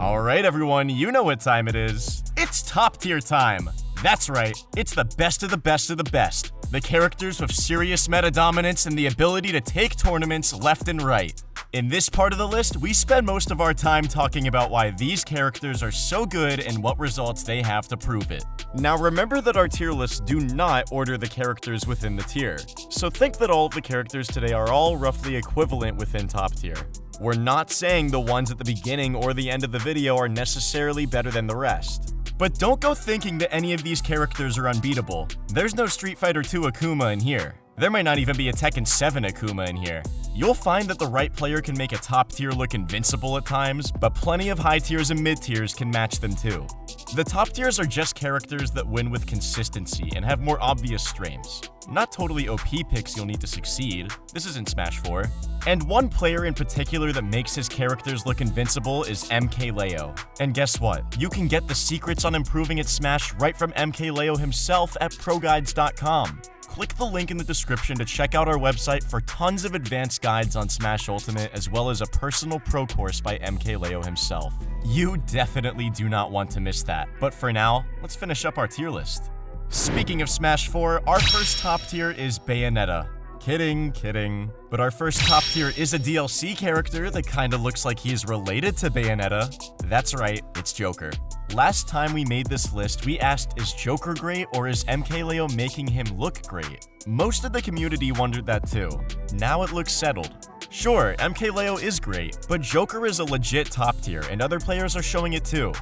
Alright everyone, you know what time it is. It's top tier time. That's right, it's the best of the best of the best. The characters with serious meta dominance and the ability to take tournaments left and right. In this part of the list, we spend most of our time talking about why these characters are so good and what results they have to prove it. Now remember that our tier lists do not order the characters within the tier, so think that all of the characters today are all roughly equivalent within top tier. We're not saying the ones at the beginning or the end of the video are necessarily better than the rest. But don't go thinking that any of these characters are unbeatable. There's no Street Fighter 2 Akuma in here. There might not even be a Tekken 7 Akuma in here. You'll find that the right player can make a top tier look invincible at times, but plenty of high tiers and mid tiers can match them too. The top tiers are just characters that win with consistency and have more obvious strengths. Not totally OP picks you'll need to succeed, this isn't Smash 4. And one player in particular that makes his characters look invincible is MKLeo. And guess what? You can get the secrets on improving at Smash right from MKLeo himself at ProGuides.com click the link in the description to check out our website for tons of advanced guides on Smash Ultimate as well as a personal pro course by MKLeo himself. You definitely do not want to miss that. But for now, let's finish up our tier list. Speaking of Smash 4, our first top tier is Bayonetta. Kidding, kidding. But our first top tier is a DLC character that kinda looks like he's related to Bayonetta. That's right, it's Joker. Last time we made this list, we asked, is Joker great or is MKLeo making him look great? Most of the community wondered that too. Now it looks settled. Sure, MKLeo is great, but Joker is a legit top tier and other players are showing it too.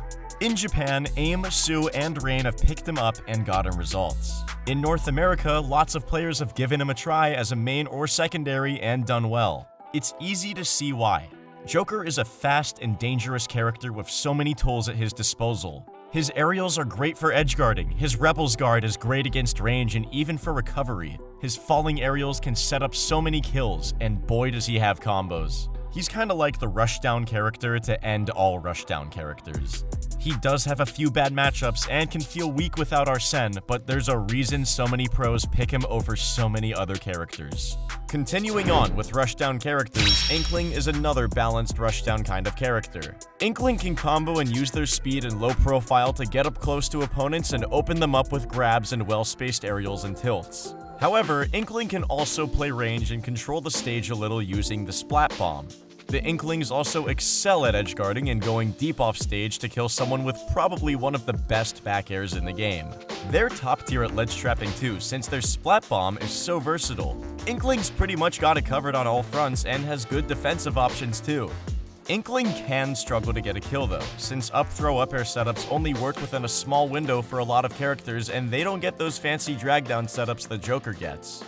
In Japan, AIM, Sue, and Rain have picked him up and gotten results. In North America, lots of players have given him a try as a main or secondary and done well. It's easy to see why. Joker is a fast and dangerous character with so many tools at his disposal. His aerials are great for edge guarding, his Rebels Guard is great against range and even for recovery. His falling aerials can set up so many kills, and boy does he have combos. He's kinda like the rushdown character to end all rushdown characters. He does have a few bad matchups and can feel weak without Arsene, but there's a reason so many pros pick him over so many other characters. Continuing on with rushdown characters, Inkling is another balanced rushdown kind of character. Inkling can combo and use their speed and low profile to get up close to opponents and open them up with grabs and well-spaced aerials and tilts. However, Inkling can also play range and control the stage a little using the Splat Bomb. The Inklings also excel at edgeguarding and going deep off stage to kill someone with probably one of the best back airs in the game. They're top tier at ledge trapping too, since their Splat Bomb is so versatile. Inklings pretty much got it covered on all fronts and has good defensive options too. Inkling can struggle to get a kill though, since up throw up air setups only work within a small window for a lot of characters and they don't get those fancy drag down setups the Joker gets.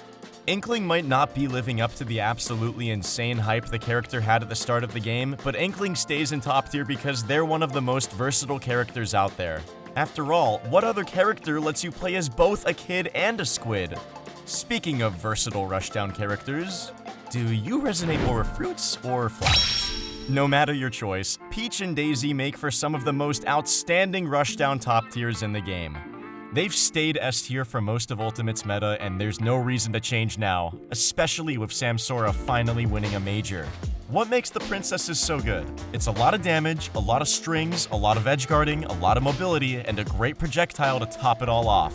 Inkling might not be living up to the absolutely insane hype the character had at the start of the game, but Inkling stays in top tier because they're one of the most versatile characters out there. After all, what other character lets you play as both a kid and a squid? Speaking of versatile rushdown characters, do you resonate more with fruits or flowers? No matter your choice, Peach and Daisy make for some of the most outstanding rushdown top tiers in the game. They've stayed S tier for most of Ultimate's meta, and there's no reason to change now, especially with Samsora finally winning a major. What makes the princesses so good? It's a lot of damage, a lot of strings, a lot of edge guarding, a lot of mobility, and a great projectile to top it all off.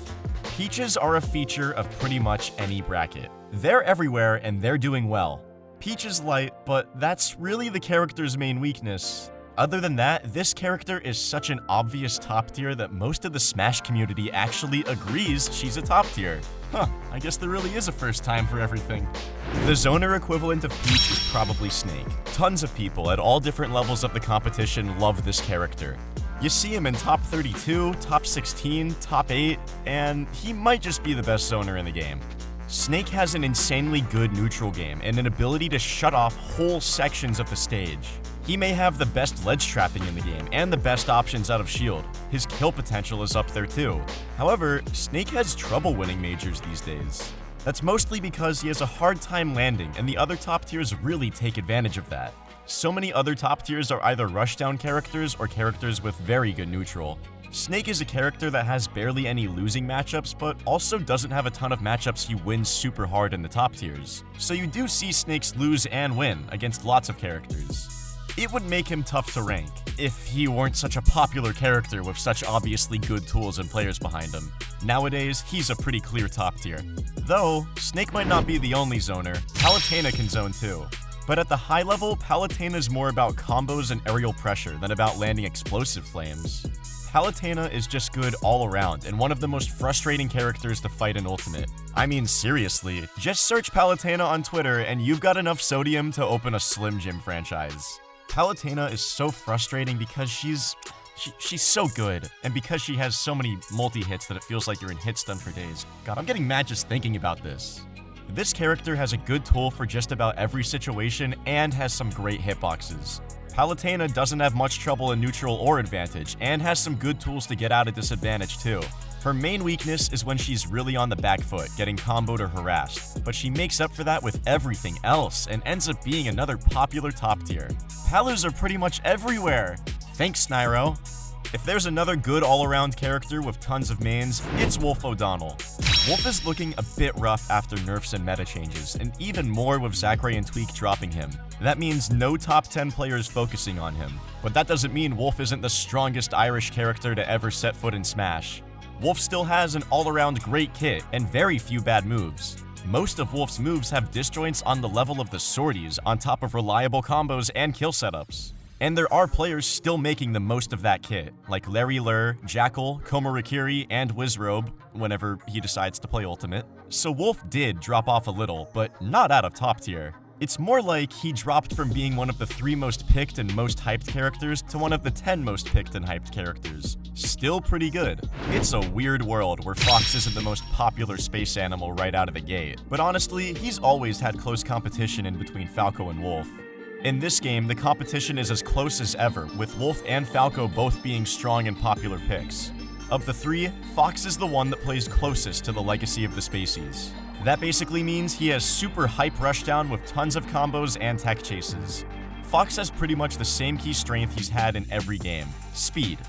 Peaches are a feature of pretty much any bracket. They're everywhere and they're doing well. Peach is light, but that's really the character's main weakness. Other than that, this character is such an obvious top tier that most of the Smash community actually agrees she's a top tier. Huh, I guess there really is a first time for everything. The zoner equivalent of Peach is probably Snake. Tons of people at all different levels of the competition love this character. You see him in top 32, top 16, top 8, and he might just be the best zoner in the game. Snake has an insanely good neutral game and an ability to shut off whole sections of the stage. He may have the best ledge trapping in the game and the best options out of shield. His kill potential is up there too. However, Snake has trouble winning majors these days. That's mostly because he has a hard time landing and the other top tiers really take advantage of that. So many other top tiers are either rushdown characters or characters with very good neutral. Snake is a character that has barely any losing matchups, but also doesn't have a ton of matchups he wins super hard in the top tiers. So you do see Snakes lose and win against lots of characters it would make him tough to rank. if he weren't such a popular character with such obviously good tools and players behind him. Nowadays, he's a pretty clear top tier. Though, Snake might not be the only zoner, Palutena can zone too. But at the high level, Palutena is more about combos and aerial pressure than about landing explosive flames. Palutena is just good all around and one of the most frustrating characters to fight in Ultimate. I mean seriously, just search Palutena on Twitter and you've got enough sodium to open a Slim Jim franchise. Palutena is so frustrating because she's she, she's so good, and because she has so many multi-hits that it feels like you're in hit stun for days. God, I'm getting mad just thinking about this. This character has a good tool for just about every situation and has some great hitboxes. Palutena doesn't have much trouble in neutral or advantage, and has some good tools to get out of disadvantage too. Her main weakness is when she's really on the back foot, getting comboed or harassed, but she makes up for that with everything else and ends up being another popular top tier. Palus are pretty much everywhere! Thanks, Nairo. If there's another good all-around character with tons of mains, it's Wolf O'Donnell. Wolf is looking a bit rough after nerfs and meta changes, and even more with Zackray and Tweak dropping him. That means no top 10 players focusing on him. But that doesn't mean Wolf isn't the strongest Irish character to ever set foot in Smash. Wolf still has an all-around great kit and very few bad moves. Most of Wolf's moves have disjoints on the level of the swordies on top of reliable combos and kill setups. And there are players still making the most of that kit, like Larry Lurr, Jackal, Komorikiri, and Wizrobe, whenever he decides to play Ultimate. So Wolf did drop off a little, but not out of top tier. It's more like he dropped from being one of the three most picked and most hyped characters to one of the 10 most picked and hyped characters. Still pretty good. It's a weird world where Fox isn't the most popular space animal right out of the gate, but honestly, he's always had close competition in between Falco and Wolf. In this game, the competition is as close as ever, with Wolf and Falco both being strong and popular picks. Of the three, Fox is the one that plays closest to the legacy of the Spacies. That basically means he has super hype rushdown with tons of combos and tech chases. Fox has pretty much the same key strength he's had in every game, speed.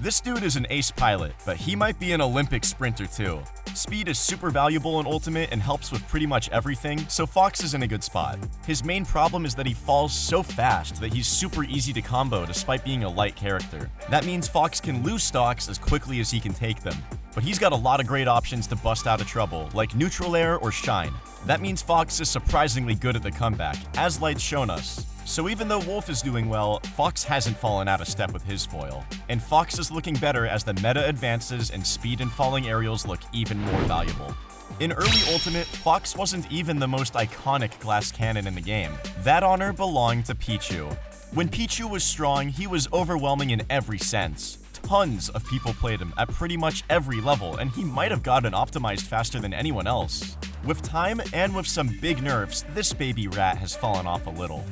This dude is an ace pilot, but he might be an Olympic sprinter too. Speed is super valuable in Ultimate and helps with pretty much everything, so Fox is in a good spot. His main problem is that he falls so fast that he's super easy to combo despite being a light character. That means Fox can lose stocks as quickly as he can take them. But he's got a lot of great options to bust out of trouble, like Neutral Air or Shine. That means Fox is surprisingly good at the comeback, as Light's shown us. So even though Wolf is doing well, Fox hasn't fallen out of step with his foil. And Fox is looking better as the meta advances and speed and falling aerials look even more valuable. In early Ultimate, Fox wasn't even the most iconic glass cannon in the game. That honor belonged to Pichu. When Pichu was strong, he was overwhelming in every sense. Tons of people played him at pretty much every level, and he might have gotten optimized faster than anyone else. With time and with some big nerfs, this baby rat has fallen off a little.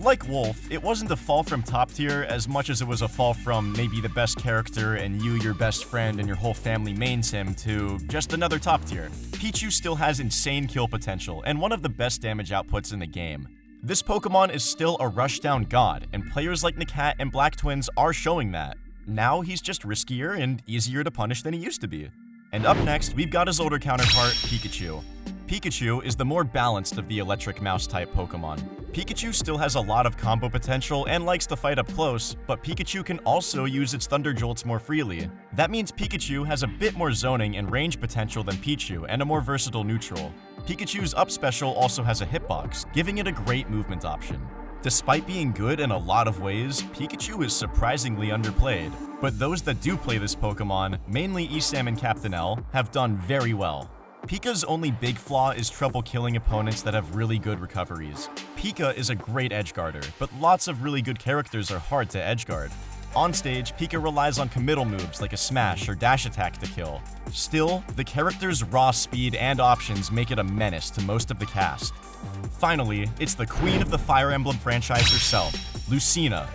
Like Wolf, it wasn't a fall from top tier as much as it was a fall from maybe the best character and you, your best friend, and your whole family mains him to just another top tier. Pichu still has insane kill potential and one of the best damage outputs in the game. This Pokemon is still a rushdown god, and players like Nakat and Black Twins are showing that. Now he's just riskier and easier to punish than he used to be. And up next, we've got his older counterpart, Pikachu. Pikachu is the more balanced of the electric mouse-type Pokemon. Pikachu still has a lot of combo potential and likes to fight up close, but Pikachu can also use its Thunder Jolts more freely. That means Pikachu has a bit more zoning and range potential than Pichu and a more versatile neutral. Pikachu's up special also has a hitbox, giving it a great movement option. Despite being good in a lot of ways, Pikachu is surprisingly underplayed. But those that do play this Pokemon, mainly Esam and Captain L, have done very well. Pika's only big flaw is trouble killing opponents that have really good recoveries. Pika is a great edge edgeguarder, but lots of really good characters are hard to edgeguard. On stage, Pika relies on committal moves like a smash or dash attack to kill. Still, the character's raw speed and options make it a menace to most of the cast. Finally, it's the queen of the Fire Emblem franchise herself, Lucina.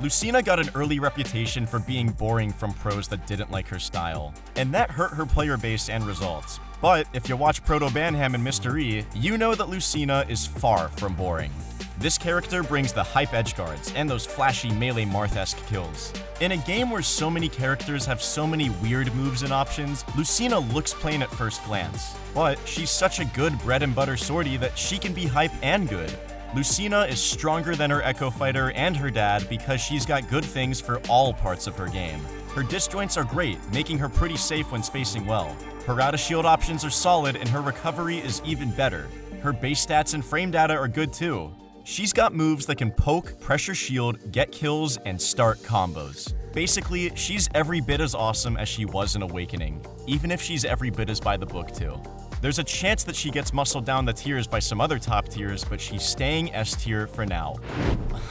Lucina got an early reputation for being boring from pros that didn't like her style, and that hurt her player base and results. But if you watch Proto Banham and Mr. E, you know that Lucina is far from boring. This character brings the hype edge guards and those flashy melee Marth-esque kills. In a game where so many characters have so many weird moves and options, Lucina looks plain at first glance. But she's such a good bread and butter swordie that she can be hype and good. Lucina is stronger than her Echo Fighter and her dad because she's got good things for all parts of her game. Her disjoints are great, making her pretty safe when spacing well. Her out of shield options are solid and her recovery is even better. Her base stats and frame data are good too. She's got moves that can poke, pressure shield, get kills, and start combos. Basically, she's every bit as awesome as she was in Awakening, even if she's every bit as by the book too. There's a chance that she gets muscled down the tiers by some other top tiers, but she's staying S tier for now.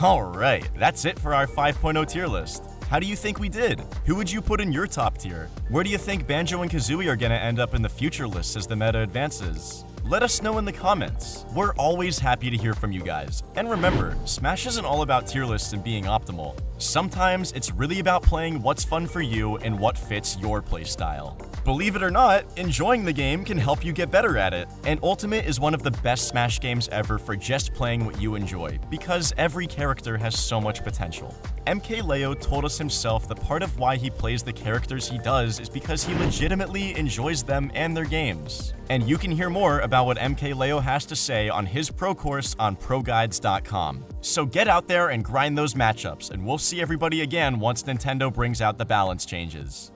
Alright, that's it for our 5.0 tier list. How do you think we did? Who would you put in your top tier? Where do you think Banjo and Kazooie are gonna end up in the future lists as the meta advances? Let us know in the comments. We're always happy to hear from you guys. And remember, Smash isn't all about tier lists and being optimal. Sometimes it's really about playing what's fun for you and what fits your playstyle. Believe it or not, enjoying the game can help you get better at it. And Ultimate is one of the best Smash games ever for just playing what you enjoy, because every character has so much potential. MKLeo told us himself that part of why he plays the characters he does is because he legitimately enjoys them and their games. And you can hear more about what MKLeo has to say on his pro course on ProGuides.com. So get out there and grind those matchups, and we'll see everybody again once Nintendo brings out the balance changes.